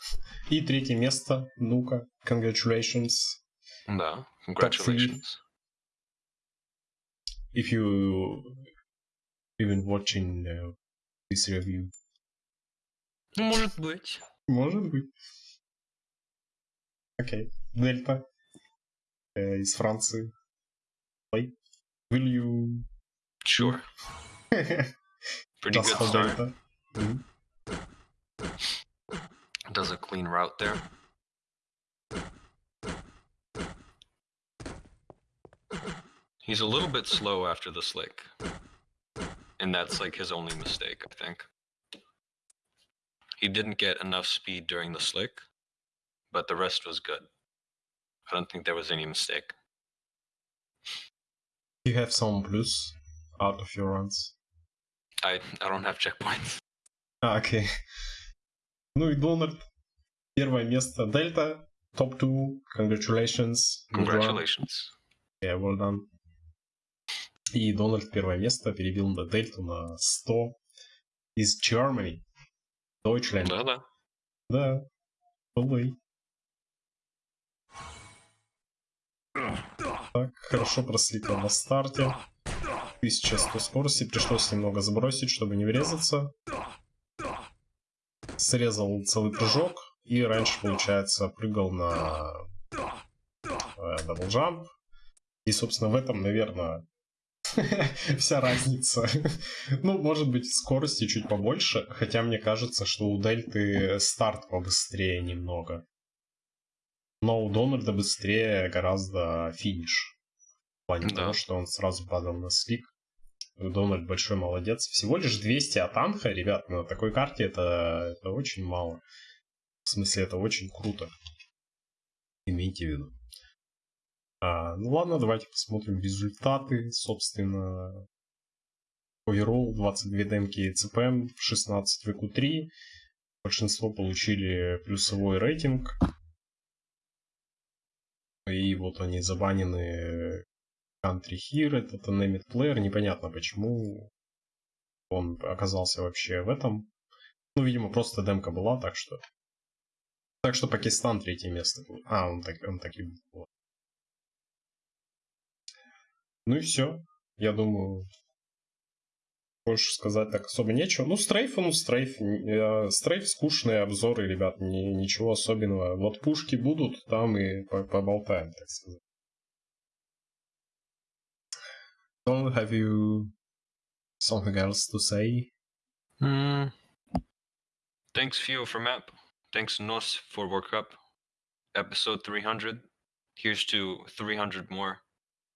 [SPEAKER 1] И третье место, ну-ка, congratulations.
[SPEAKER 2] Да, congratulations.
[SPEAKER 1] If you even watching uh, this review.
[SPEAKER 2] Может быть.
[SPEAKER 1] Может быть. Окей. Okay. Дельта. Э, из Франции. Play. Will you...
[SPEAKER 2] Sure. Pretty good start. Delta. Does a clean route there. He's a little bit slow after the slick. And that's like his only mistake, I think. He didn't get enough speed during the slick, but the rest was good. I don't think there was any mistake.
[SPEAKER 1] You have some blues out of your runs.
[SPEAKER 2] I I don't have checkpoints.
[SPEAKER 1] А, окей. Ну и Дональд. Первое место. Дельта. Топ 2. Congratulations.
[SPEAKER 2] Congratulations.
[SPEAKER 1] Yeah, well done. И Дональд первое место перебил на Дельту на 100 из Germany. Deutschland.
[SPEAKER 2] Да-да.
[SPEAKER 1] Да. Away. Так, хорошо просликал на старте. 1100 скорости, пришлось немного сбросить, чтобы не врезаться. Срезал целый прыжок и раньше, получается, прыгал на double jump. И, собственно, в этом, наверное, вся разница. ну, может быть, скорости чуть побольше, хотя мне кажется, что у Дельты старт побыстрее немного. Но у Дональда быстрее гораздо финиш. В плане
[SPEAKER 2] Да.
[SPEAKER 1] того, что он сразу падал на slick. Дональд большой молодец. Всего лишь 200 от Анха, ребят, на такой карте это, это очень мало. В смысле, это очень круто. Имейте в виду. А, ну ладно, давайте посмотрим результаты. Собственно, Overall 22 демки CPM, 16 VQ3. Большинство получили плюсовой рейтинг. И вот они забанены Country Here, это Name It Player. Непонятно, почему он оказался вообще в этом. Ну, видимо, просто демка была, так что... Так что Пакистан третье место. А, он так, он так и был. Ну и все. Я думаю, больше сказать так особо нечего. Ну, стрейф, ну, стрейф. Э, Стрейф скучные обзоры, ребят, ни- ничего особенного. Вот пушки будут, там и по- поболтаем, так сказать. Don't have you something else to say?
[SPEAKER 2] Mm. Thanks, Fio, for map. Thanks, Nos, for World Cup. Episode 300. Here's to 300 more.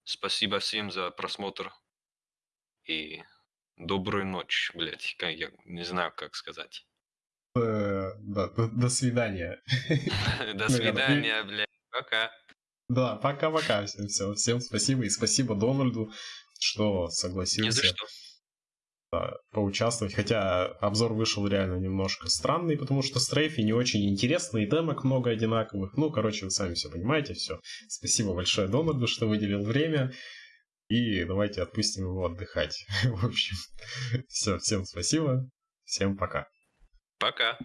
[SPEAKER 2] Спасибо всем за просмотр. И добрую ночь, блять. Я не знаю, как сказать.
[SPEAKER 1] Э, да, до, до свидания.
[SPEAKER 2] До свидания, блядь. Пока.
[SPEAKER 1] Да, пока-пока. Всем, всем, всем спасибо. И спасибо Дональду, что
[SPEAKER 2] Не за
[SPEAKER 1] согласился
[SPEAKER 2] что.
[SPEAKER 1] да, поучаствовать. Хотя обзор вышел реально немножко странный, потому что стрейфи не очень интересные, демок много одинаковых. Ну, короче, вы сами все понимаете, все. Спасибо большое Дональду, что выделил время. И давайте отпустим его отдыхать. В общем, все, всем спасибо. Всем пока.
[SPEAKER 2] Пока.